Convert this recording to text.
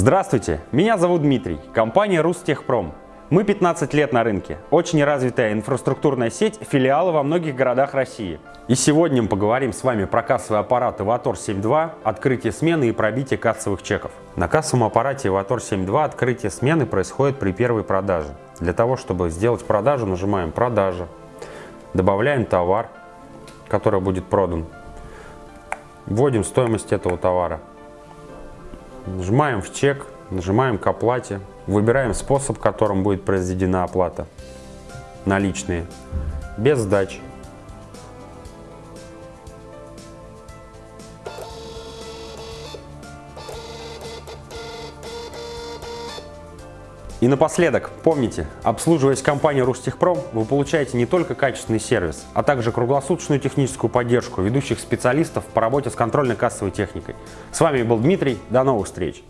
Здравствуйте, меня зовут Дмитрий, компания Рустехпром. Мы 15 лет на рынке, очень развитая инфраструктурная сеть, филиалы во многих городах России. И сегодня мы поговорим с вами про кассовый аппарат Evator 7.2, открытие смены и пробитие кассовых чеков. На кассовом аппарате Evator 7.2 открытие смены происходит при первой продаже. Для того, чтобы сделать продажу, нажимаем «Продажа», добавляем товар, который будет продан, вводим стоимость этого товара, нажимаем в чек, нажимаем к оплате, выбираем способ, которым будет произведена оплата, наличные, без сдачи. И напоследок, помните, обслуживаясь компанией Рустехпром, вы получаете не только качественный сервис, а также круглосуточную техническую поддержку ведущих специалистов по работе с контрольно-кассовой техникой. С вами был Дмитрий, до новых встреч!